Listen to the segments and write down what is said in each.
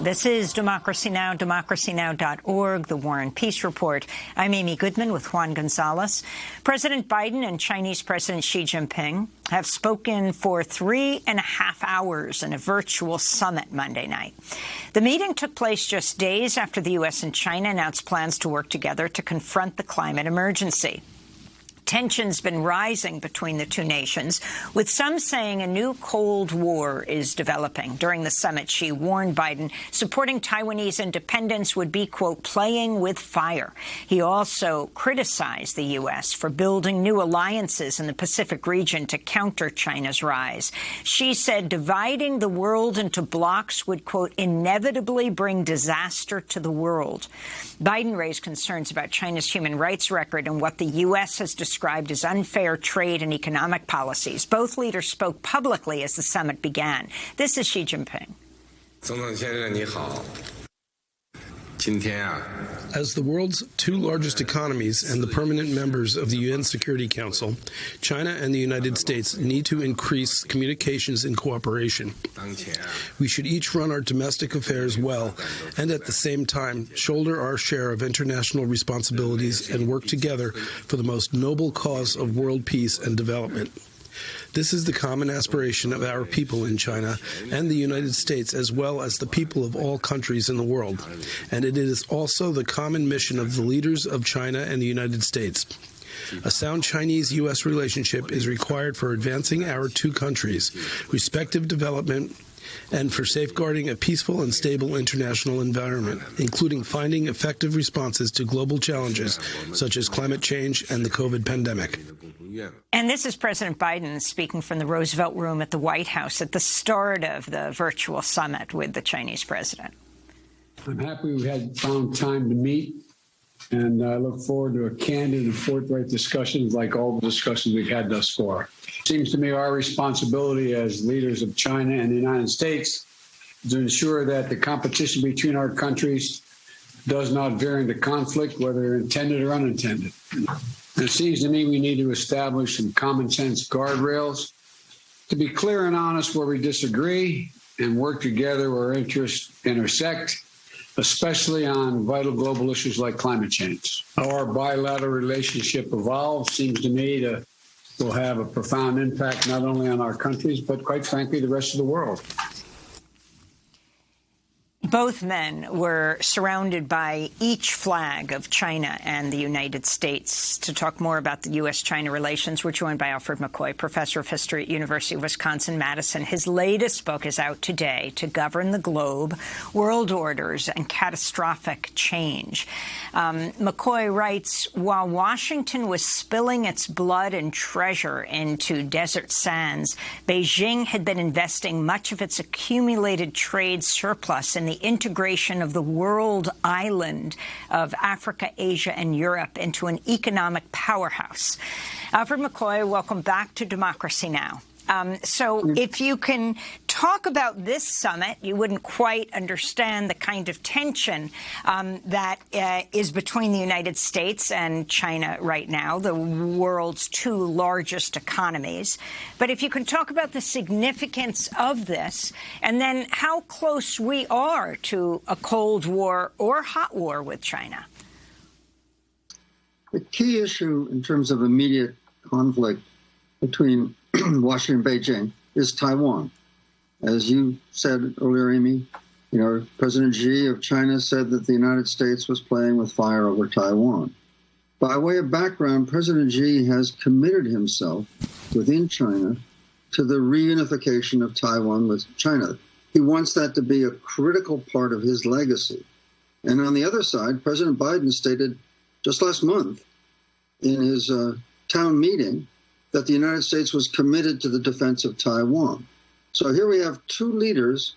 This is Democracy Now!, democracynow.org, the War and Peace Report. I'm Amy Goodman with Juan Gonzalez. President Biden and Chinese President Xi Jinping have spoken for three and a half hours in a virtual summit Monday night. The meeting took place just days after the U.S. and China announced plans to work together to confront the climate emergency. Tensions been rising between the two nations, with some saying a new Cold War is developing. During the summit, Xi warned Biden supporting Taiwanese independence would be, quote, playing with fire. He also criticized the U.S. for building new alliances in the Pacific region to counter China's rise. Xi said dividing the world into blocks would, quote, inevitably bring disaster to the world. Biden raised concerns about China's human rights record and what the U.S. has described described as unfair trade and economic policies. Both leaders spoke publicly as the summit began. This is Xi Jinping. As the world's two largest economies and the permanent members of the UN Security Council, China and the United States need to increase communications and cooperation. We should each run our domestic affairs well and at the same time shoulder our share of international responsibilities and work together for the most noble cause of world peace and development. This is the common aspiration of our people in China and the United States, as well as the people of all countries in the world. And it is also the common mission of the leaders of China and the United States. A sound Chinese U.S. relationship is required for advancing our two countries' respective development and for safeguarding a peaceful and stable international environment, including finding effective responses to global challenges such as climate change and the COVID pandemic. And this is President Biden speaking from the Roosevelt Room at the White House at the start of the virtual summit with the Chinese president. I'm happy we had found time to meet, and I look forward to a candid and forthright discussion like all the discussions we've had thus far. Seems to me our responsibility as leaders of China and the United States is to ensure that the competition between our countries does not veer into conflict, whether intended or unintended. It seems to me we need to establish some common sense guardrails to be clear and honest where we disagree and work together where interests intersect, especially on vital global issues like climate change. How our bilateral relationship evolves seems to me to will have a profound impact not only on our countries, but quite frankly, the rest of the world. Both men were surrounded by each flag of China and the United States. To talk more about the U.S.-China relations, we're joined by Alfred McCoy, professor of history at University of Wisconsin-Madison. His latest book is out today, To Govern the Globe, World Orders and Catastrophic Change. Um, McCoy writes, while Washington was spilling its blood and treasure into desert sands, Beijing had been investing much of its accumulated trade surplus in the integration of the world island of Africa, Asia and Europe into an economic powerhouse. Alfred McCoy, welcome back to Democracy Now! Um, so if you can talk about this summit, you wouldn't quite understand the kind of tension um, that uh, is between the United States and China right now, the world's two largest economies. But if you can talk about the significance of this and then how close we are to a Cold War or hot war with China. The key issue in terms of immediate conflict between Washington, Beijing, is Taiwan. As you said earlier, Amy, you know, President Xi of China said that the United States was playing with fire over Taiwan. By way of background, President Xi has committed himself within China to the reunification of Taiwan with China. He wants that to be a critical part of his legacy. And on the other side, President Biden stated just last month in his uh, town meeting that the United States was committed to the defense of Taiwan. So here we have two leaders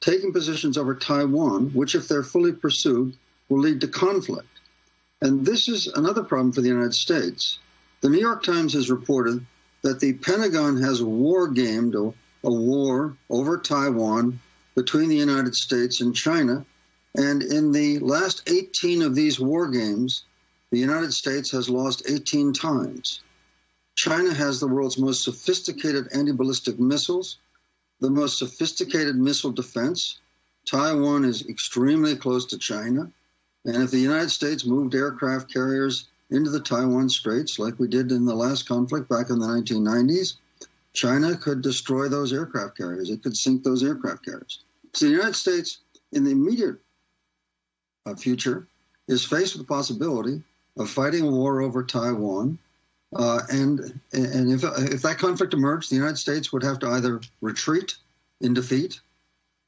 taking positions over Taiwan, which, if they're fully pursued, will lead to conflict. And this is another problem for the United States. The New York Times has reported that the Pentagon has war gamed a, a war over Taiwan between the United States and China. And in the last 18 of these war games, the United States has lost 18 times. China has the world's most sophisticated anti ballistic missiles, the most sophisticated missile defense, Taiwan is extremely close to China. And if the United States moved aircraft carriers into the Taiwan Straits, like we did in the last conflict back in the 1990s, China could destroy those aircraft carriers. It could sink those aircraft carriers. So the United States, in the immediate uh, future, is faced with the possibility of fighting a war over Taiwan. Uh, and and if, if that conflict emerged, the United States would have to either retreat in defeat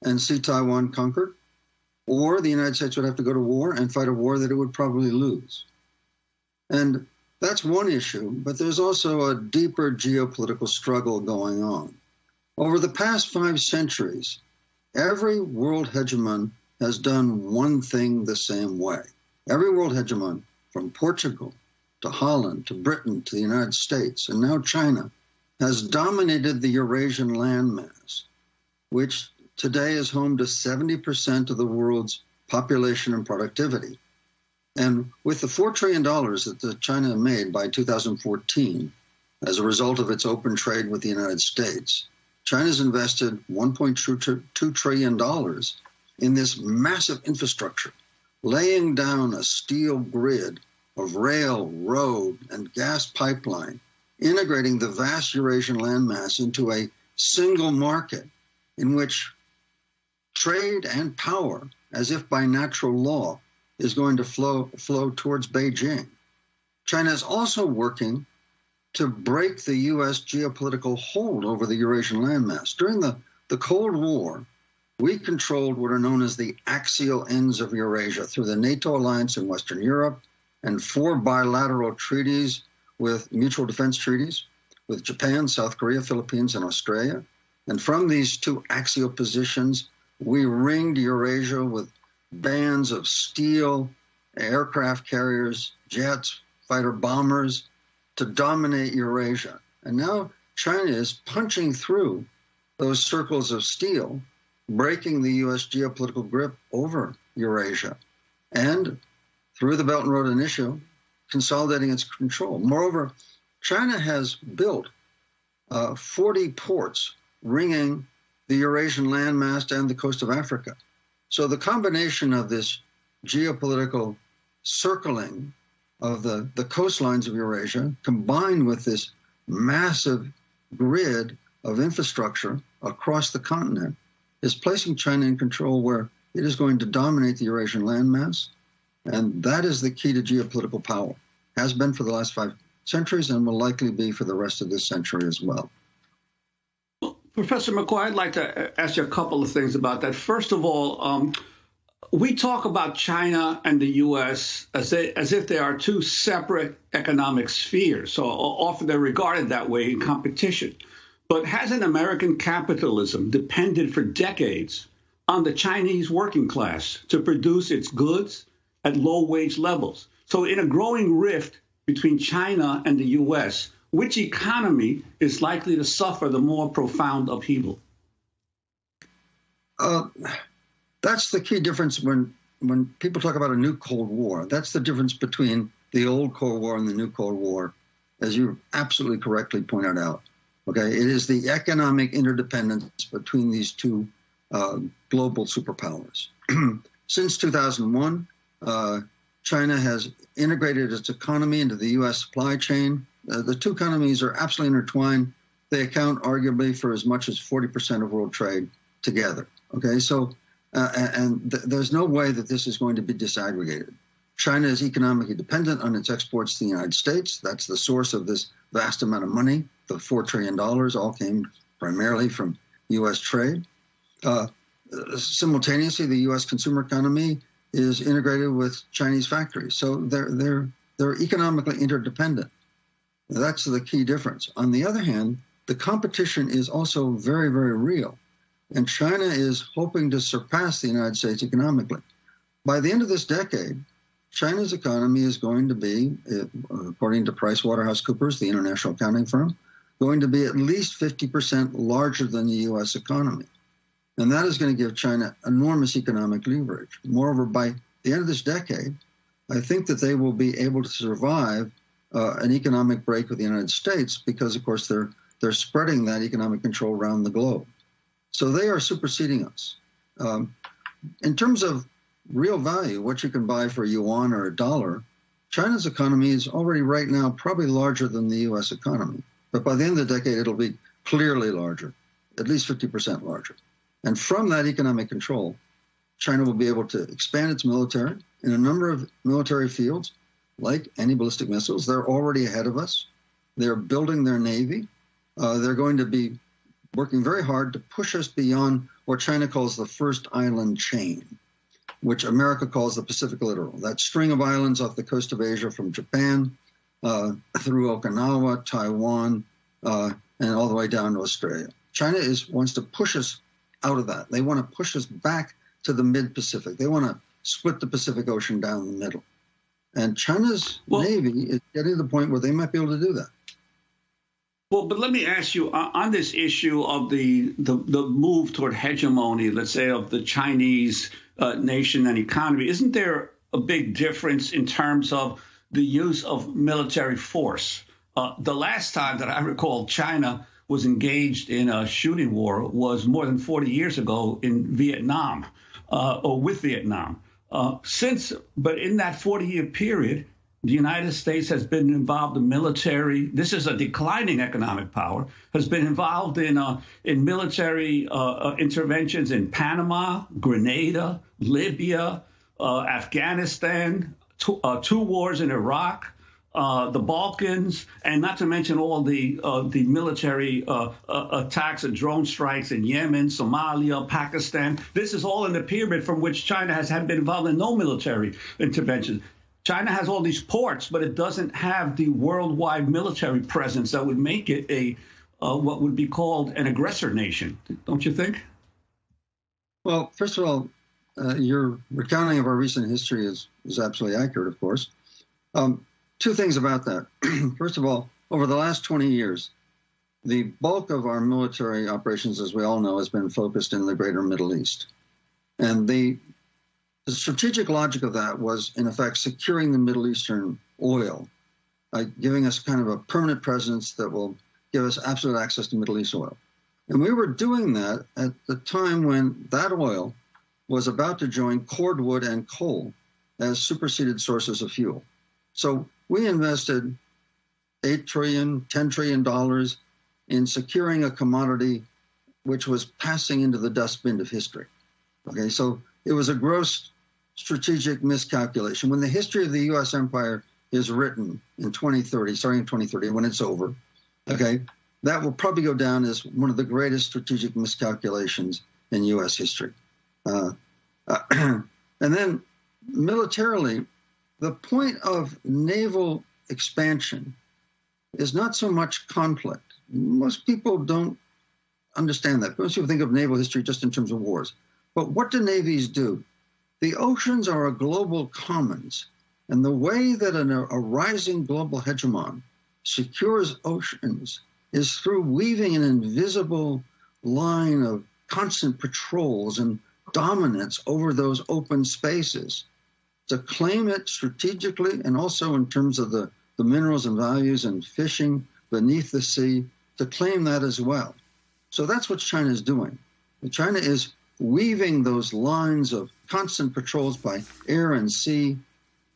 and see Taiwan conquered, or the United States would have to go to war and fight a war that it would probably lose. And that's one issue, but there's also a deeper geopolitical struggle going on. Over the past five centuries, every world hegemon has done one thing the same way. Every world hegemon, from Portugal to Holland to Britain to the United States and now China, has dominated the Eurasian landmass, which today is home to 70% of the world's population and productivity. And with the $4 trillion that China made by 2014 as a result of its open trade with the United States, China's invested $1.2 trillion in this massive infrastructure, laying down a steel grid of rail, road, and gas pipeline, integrating the vast Eurasian landmass into a single market in which trade and power, as if by natural law, is going to flow, flow towards Beijing. China is also working to break the U.S. geopolitical hold over the Eurasian landmass. During the, the Cold War, we controlled what are known as the axial ends of Eurasia through the NATO alliance in Western Europe and four bilateral treaties with mutual defense treaties with Japan, South Korea, Philippines, and Australia. And from these two axial positions, we ringed Eurasia with bands of steel, aircraft carriers, jets, fighter bombers to dominate Eurasia. And now China is punching through those circles of steel, breaking the U.S. geopolitical grip over Eurasia. And through the Belt and Road Initiative, consolidating its control. Moreover, China has built uh, 40 ports ringing the Eurasian landmass and the coast of Africa. So the combination of this geopolitical circling of the, the coastlines of Eurasia combined with this massive grid of infrastructure across the continent is placing China in control where it is going to dominate the Eurasian landmass. And that is the key to geopolitical power, has been for the last five centuries and will likely be for the rest of this century as well. Professor McCoy, I'd like to ask you a couple of things about that. First of all, um, we talk about China and the U.S. As, they, as if they are two separate economic spheres. So often they're regarded that way in competition. But hasn't American capitalism depended for decades on the Chinese working class to produce its goods at low wage levels? So, in a growing rift between China and the U.S., which economy is likely to suffer the more profound upheaval? Uh, that's the key difference when when people talk about a new Cold War. That's the difference between the old Cold War and the new Cold War, as you absolutely correctly pointed out. Okay, it is the economic interdependence between these two uh, global superpowers. Since 2001, uh, China has integrated its economy into the U.S. supply chain. Uh, the two economies are absolutely intertwined. They account arguably for as much as 40% of world trade together. Okay, so, uh, and th- there's no way that this is going to be disaggregated. China is economically dependent on its exports to the United States. That's the source of this vast amount of money. The $4 trillion all came primarily from U.S. trade. Uh, simultaneously, the U.S. consumer economy is integrated with Chinese factories. So they're, they're, they're economically interdependent. That's the key difference. On the other hand, the competition is also very, very real. And China is hoping to surpass the United States economically. By the end of this decade, China's economy is going to be, uh, according to PricewaterhouseCoopers, the international accounting firm, going to be at least 50% larger than the US economy. And that is going to give China enormous economic leverage. Moreover, by the end of this decade, I think that they will be able to survive uh, an economic break with the United States because, of course, they're they're spreading that economic control around the globe. So they are superseding us. Um, in terms of real value, what you can buy for a yuan or a dollar, China's economy is already right now probably larger than the U.S. economy. But by the end of the decade, it'll be clearly larger, at least 50% larger. And from that economic control, China will be able to expand its military in a number of military fields, like anti ballistic missiles. They're already ahead of us. They're building their navy. Uh, they're going to be working very hard to push us beyond what China calls the first island chain, which America calls the Pacific Littoral. That string of islands off the coast of Asia from Japan uh, through Okinawa, Taiwan, uh, and all the way down to Australia. China is wants to push us out of that. They want to push us back to the mid-Pacific. They want to split the Pacific Ocean down the middle. And China's well, Navy is getting to the point where they might be able to do that. Well, but let me ask you uh, on this issue of the, the, the move toward hegemony, let's say, of the Chinese uh, nation and economy. Isn't there a big difference in terms of the use of military force? Uh, the last time that I recall China was engaged in a shooting war was more than 40 years ago in Vietnam uh, or with Vietnam. Uh, since, but in that 40 year period, the United States has been involved in military. This is a declining economic power. Has been involved in uh, in military uh, uh interventions in Panama, Grenada, Libya, uh, Afghanistan, two, uh, two wars in Iraq, uh, the Balkans, and not to mention all the uh, the military uh, uh, attacks and drone strikes in Yemen, Somalia, Pakistan. This is all in the period from which China has been involved in no military intervention. China has all these ports, but it doesn't have the worldwide military presence that would make it a uh, what would be called an aggressor nation. Don't you think? Well, first of all, your recounting of our recent history is is absolutely accurate, of course. Um, two things about that. First of all, over the last 20 years, the bulk of our military operations, as we all know, has been focused in the greater Middle East. And the, the strategic logic of that was, in effect, securing the Middle Eastern oil, uh, giving us kind of a permanent presence that will give us absolute access to Middle East oil. And we were doing that at the time when that oil was about to join cordwood and coal as superseded sources of fuel. So we invested eight trillion, ten trillion dollars in securing a commodity which was passing into the dustbin of history. Okay, so it was a gross strategic miscalculation. When the history of the U.S. empire is written in 2030, starting in 2030, when it's over, okay, that will probably go down as one of the greatest strategic miscalculations in U.S. history. Uh, and then militarily, the point of naval expansion is not so much conflict. Most people don't understand that. Most people think of naval history just in terms of wars. But what do navies do? The oceans are a global commons. And the way that an, a rising global hegemon secures oceans is through weaving an invisible line of constant patrols and dominance over those open spaces to claim it strategically and also in terms of the, the minerals and values and fishing beneath the sea, to claim that as well. So that's what China is doing. China is weaving those lines of constant patrols by air and sea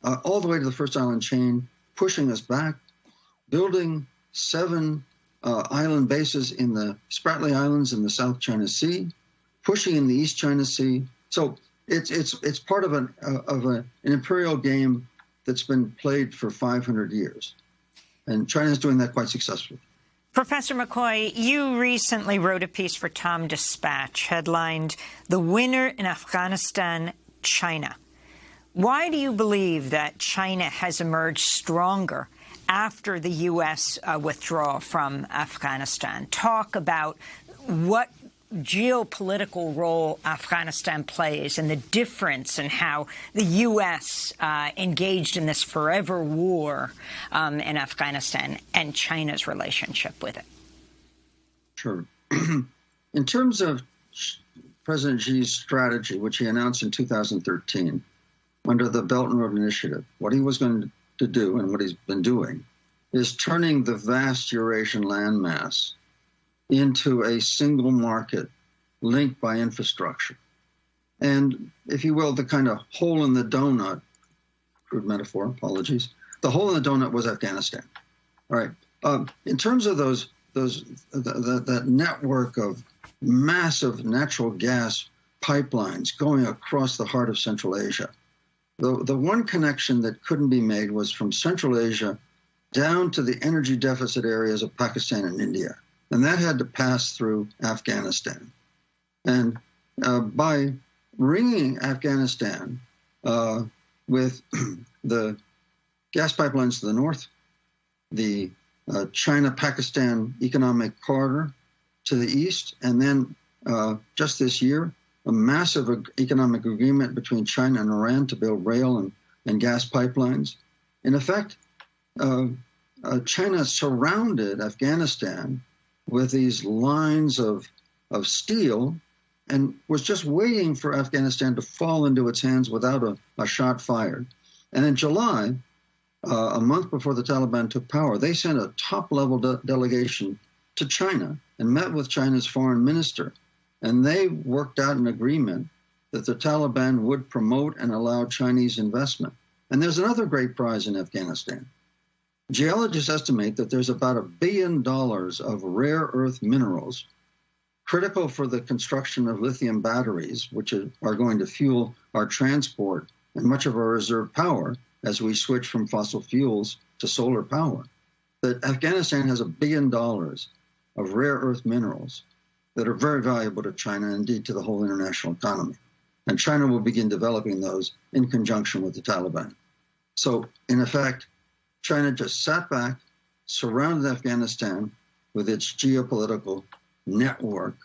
uh, all the way to the first island chain, pushing us back, building seven uh, island bases in the Spratly Islands in the South China Sea, pushing in the East China Sea. So it's it's it's part of an uh, of a, an imperial game that's been played for 500 years, and China is doing that quite successfully. Professor McCoy, you recently wrote a piece for TomDispatch headlined "The Winner in Afghanistan, China." Why do you believe that China has emerged stronger after the U.S. Uh, withdrawal from Afghanistan? Talk about what geopolitical role Afghanistan plays and the difference in how the U.S. Uh, engaged in this forever war um, in Afghanistan and China's relationship with it. Sure. in terms of President Xi's strategy, which he announced in 2013 under the Belt and Road Initiative, what he was going to do and what he's been doing is turning the vast Eurasian landmass into a single market linked by infrastructure. and, if you will, the kind of hole in the donut, crude metaphor, apologies, the hole in the donut was Afghanistan. All right. Um, in terms of those, those the, the, that network of massive natural gas pipelines going across the heart of Central Asia, the, the one connection that couldn't be made was from Central Asia down to the energy deficit areas of Pakistan and India. And that had to pass through Afghanistan. And uh, by ringing Afghanistan uh, with the gas pipelines to the north, the uh, China Pakistan economic corridor to the east, and then uh, just this year, a massive economic agreement between China and Iran to build rail and, and gas pipelines. In effect, uh, uh, China surrounded Afghanistan with these lines of, of steel and was just waiting for Afghanistan to fall into its hands without a, a shot fired. And in July, uh, a month before the Taliban took power, they sent a top level de- delegation to China and met with China's foreign minister and they worked out an agreement that the Taliban would promote and allow Chinese investment. And there's another great prize in Afghanistan. Geologists estimate that there's about a billion dollars of rare earth minerals critical for the construction of lithium batteries, which are going to fuel our transport and much of our reserve power as we switch from fossil fuels to solar power. That Afghanistan has a billion dollars of rare earth minerals that are very valuable to China and indeed to the whole international economy. And China will begin developing those in conjunction with the Taliban. So, in effect, China just sat back, surrounded Afghanistan with its geopolitical network,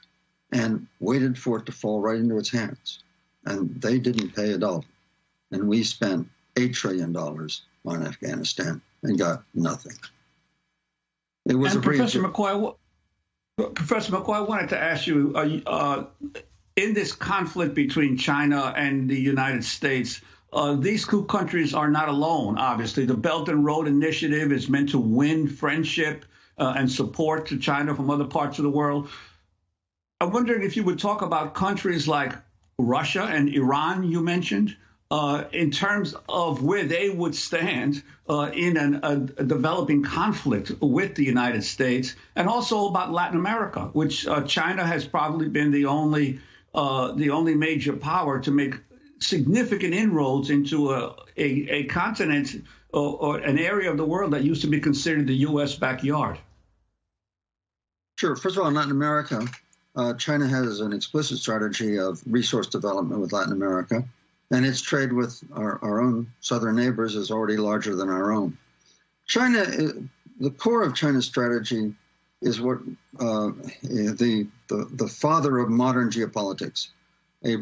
and waited for it to fall right into its hands. And they didn't pay a dollar. And we spent $8 trillion on Afghanistan and got nothing. It was and a Professor McCoy, Professor McCoy, I wanted to ask you uh, uh, in this conflict between China and the United States, uh, these two countries are not alone, obviously. The Belt and Road Initiative is meant to win friendship uh, and support to China from other parts of the world. I'm wondering if you would talk about countries like Russia and Iran, you mentioned, uh, in terms of where they would stand uh, in an, a, developing conflict with the United States, and also about Latin America, which uh, China has probably been the only uh, the only major power to make significant inroads into a, a, a continent or, or, an area of the world that used to be considered the U.S. backyard. Sure. First of all, in Latin America, uh, China has an explicit strategy of resource development with Latin America and its trade with our, our own southern neighbors is already larger than our own. China, uh, the core of China's strategy is what uh, the, the, the father of modern geopolitics, a,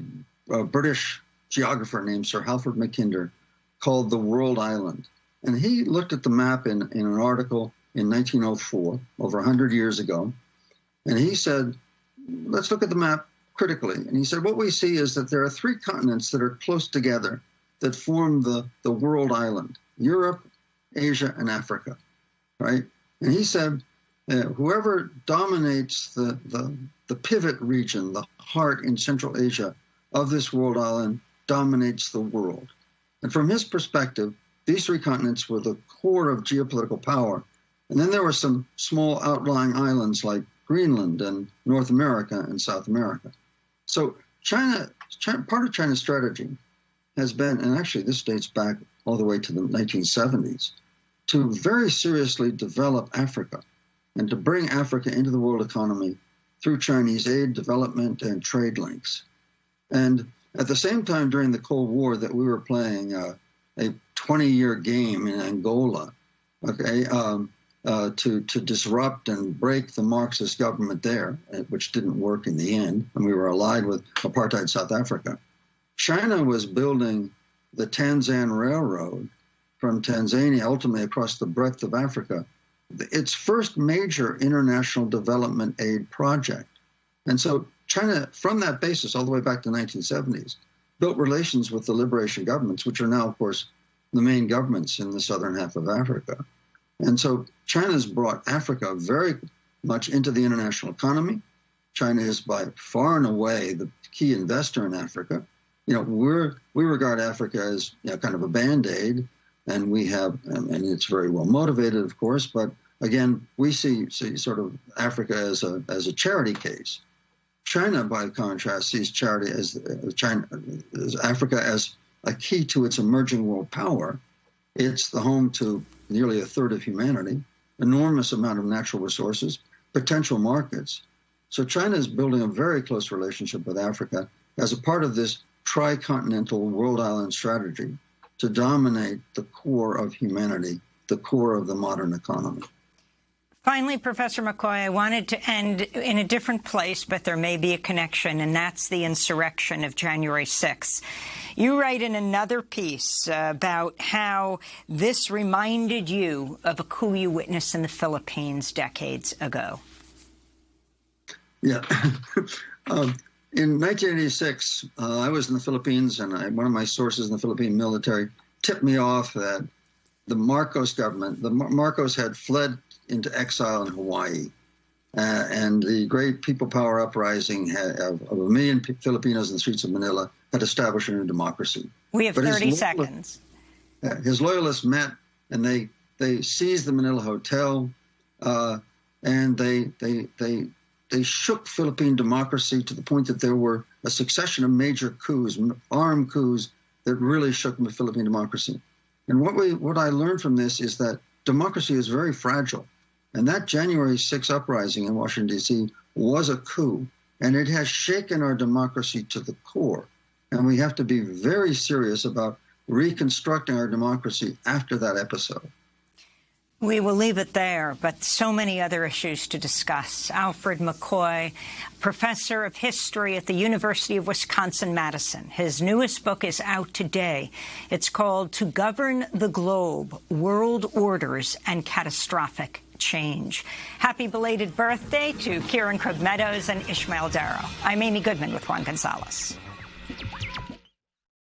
a, British geographer named Sir Halford Mackinder, called the World Island. And he looked at the map in, in an article in 1904, over 100 years ago, and he said, let's look at the map critically. And he said, what we see is that there are three continents that are close together that form the, the world island Europe, Asia, and Africa, right? And he said, uh, whoever dominates the, the, the pivot region, the heart in Central Asia of this world island, dominates the world. And from his perspective, these three continents were the core of geopolitical power. And then there were some small outlying islands like Greenland and North America and South America. So China, China, part of China's strategy has been, and actually this dates back all the way to the 1970s, to very seriously develop Africa and to bring Africa into the world economy through Chinese aid, development, and trade links. And at the same time, during the Cold War, that we were playing uh, a 20-year game in Angola, okay, um, uh, to, to disrupt and break the Marxist government there, uh, which didn't work in the end. And we were allied with apartheid South Africa. China was building the Tanzam Railroad from Tanzania ultimately across the breadth of Africa, its first major international development aid project. And so China, from that basis, all the way back to the 1970s, built relations with the liberation governments, which are now, of course, the main governments in the southern half of Africa. And so China's brought Africa very much into the international economy. China is by far and away the key investor in Africa. you know, we're we regard Africa as you know, kind of a band aid, and we have, and it's very well motivated, of course, but again, we see see sort of Africa as a as a charity case. China, by contrast, sees charity as uh, China, as Africa as a key to its emerging world power. It's the home to nearly a third of humanity, enormous amount of natural resources, potential markets. So China is building a very close relationship with Africa as a part of this tricontinental world island strategy to dominate the core of humanity, the core of the modern economy. Finally, Professor McCoy, I wanted to end in a different place, but there may be a connection, and that's the insurrection of January 6th. You write in another piece uh, about how this reminded you of a coup you witnessed in the Philippines decades ago. Yeah. um, in 1986, uh, I was in the Philippines, and I, one of my sources in the Philippine military tipped me off that the Marcos government, the Mar Marcos had fled into exile in Hawaii. Uh, and the great people power uprising had, of, of, a million Filipinos in the streets of Manila had established a new democracy. We have but 30 seconds. Uh, his loyalists met and they they seized the Manila hotel, uh, and they they they they shook Philippine democracy to the point that there were a succession of major coups, armed coups that really shook the Philippine democracy. And what we what I learned from this is that democracy is very fragile. And that January 6 uprising in Washington, D.C. was a coup, and it has shaken our democracy to the core. And we have to be very serious about reconstructing our democracy after that episode. We will leave it there, but so many other issues to discuss. Alfred McCoy, professor of history at the University of Wisconsin-Madison. His newest book is out today. It's called To Govern the Globe, World Orders and Catastrophic change. Happy belated birthday to Kieran Krug Meadows and Ishmael Daro. I'm Amy Goodman with Juan Gonzalez.